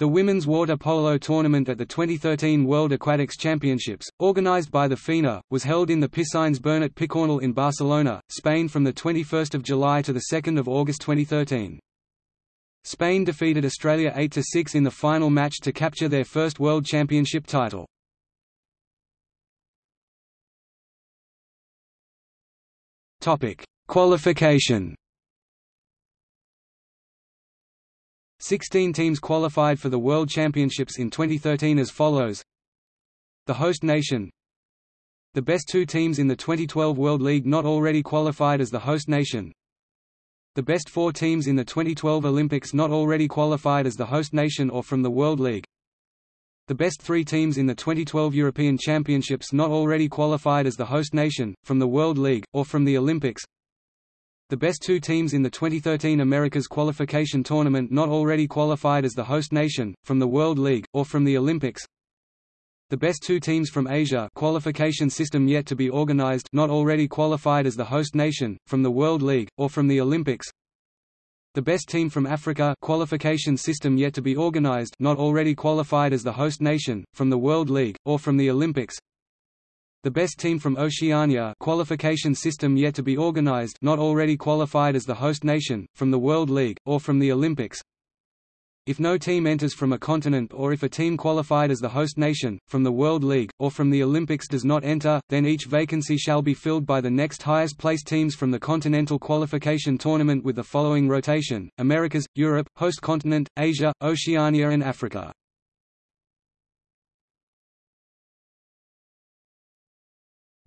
The women's water polo tournament at the 2013 World Aquatics Championships, organized by the FINA, was held in the Piscines Bernat Picornell in Barcelona, Spain from 21 July to 2 August 2013. Spain defeated Australia 8–6 in the final match to capture their first World Championship title. Qualification 16 teams qualified for the World Championships in 2013 as follows. The host nation. The best two teams in the 2012 World League not already qualified as the host nation. The best four teams in the 2012 Olympics not already qualified as the host nation or from the World League. The best three teams in the 2012 European Championships not already qualified as the host nation, from the World League, or from the Olympics the best two teams in the 2013 Americas qualification tournament not already qualified as the host nation, from the World League, or from the Olympics. The best two teams from Asia qualification system yet to be organized not already qualified as the host nation, from the World League, or from the Olympics. The best team from Africa qualification system yet to be organized not already qualified as the host nation, from the World League, or from the Olympics the best team from Oceania qualification system yet to be organized not already qualified as the host nation, from the World League, or from the Olympics If no team enters from a continent or if a team qualified as the host nation, from the World League, or from the Olympics does not enter, then each vacancy shall be filled by the next highest placed teams from the Continental Qualification Tournament with the following rotation, Americas, Europe, host continent, Asia, Oceania and Africa.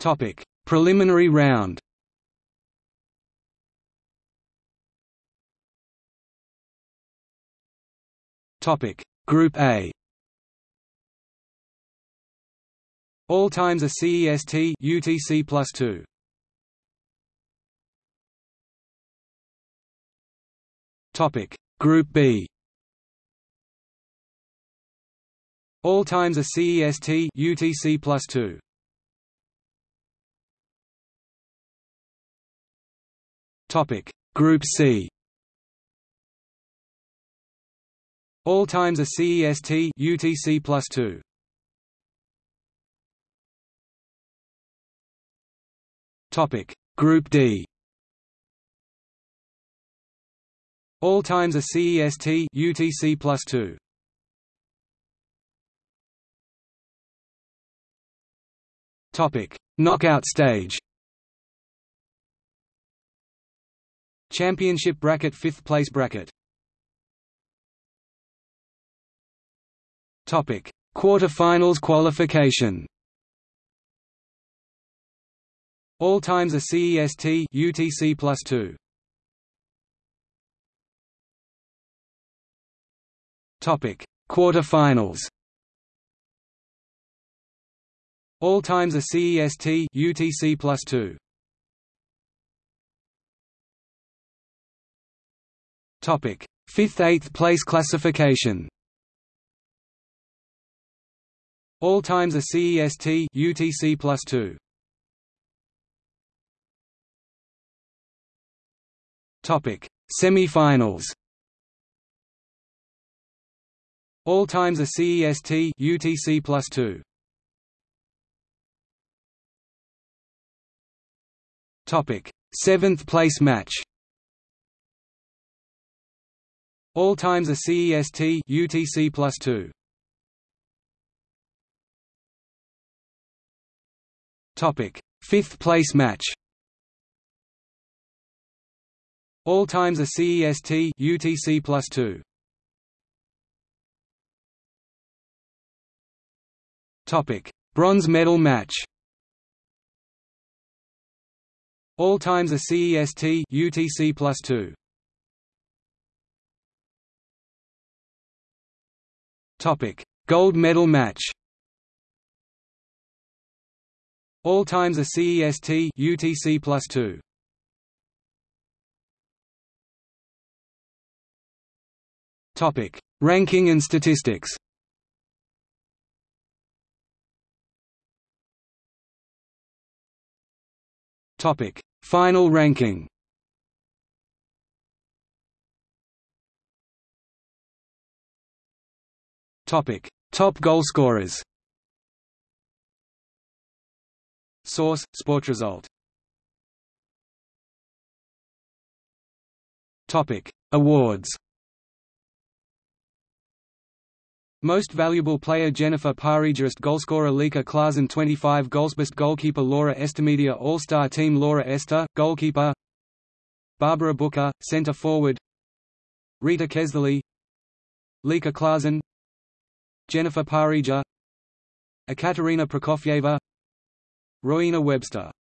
Topic: Preliminary round. Topic: Group A. All times are CEST UTC plus two. Topic: Group B. All times are CEST UTC plus two. Topic. Group C. All times are CEST UTC plus two. Topic. Group D. All times are CEST UTC plus two. Topic. Knockout stage Championship bracket 5th place bracket. Topic. Quarter-finals qualification. All times are CEST UTC plus 2 Topic. Quarter-finals. All times are CEST UTC plus 2 Topic: Fifth eighth place classification. All times are CEST UTC plus two. Topic: Semi-finals. All times are CEST UTC plus two. Topic: Seventh place match. All times are CEST UTC plus 2. Topic: Fifth place match. All times are CEST UTC plus 2. Topic: Bronze medal match. All times are CEST UTC plus 2. Topic: Gold medal match. All times are CEST UTC plus two. Topic: Ranking and statistics. Topic: Final ranking. Topic: Top goalscorers. Source: Sportresult. Topic: Awards. Most valuable player Jennifer Parijust Goalscorer Lieke Klaassen 25 goals best Goalkeeper Laura Estimedia All-Star Team Laura Ester, Goalkeeper Barbara Bujka, Centre Forward Rita Keszthelyi Lieke Klaassen Jennifer Pareja Ekaterina Prokofyeva Rowena Webster